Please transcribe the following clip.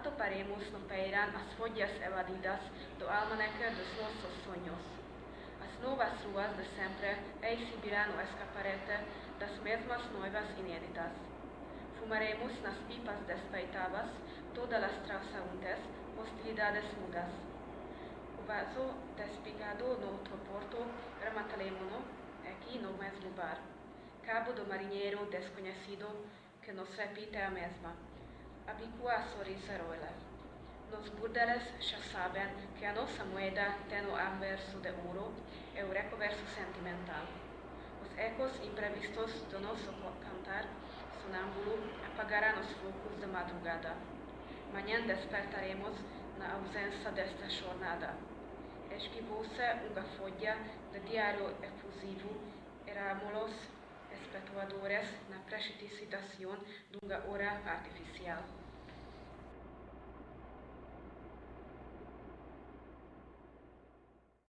toparemos no peirán as follas evadidas do almanaque dos nossos sonhos. As novas ruas de sempre exibirão o escaparete das mesmas noivas inéditas. Fumaremos nas pipas despeitadas todas as transaúntes, hostilidades mudas. O vaso despigado no outro porto, rematalemo-no aqui no mesmo bar. Cabo do marinheiro desconhecido que nos repite a mesma. Habicua a sorriso roiler. Nos burdeles já sabem que a nossa moeda tem o anverso de ouro e o recoverso sentimental. Os ecos imprevistos do nosso cantar sonâmbulo apagarão os focos de madrugada. Manhã despertaremos na ausência desta jornada. Esquivou-se uma folha de diário efusivo, éramos espectadores na precipitação de uma hora artificial.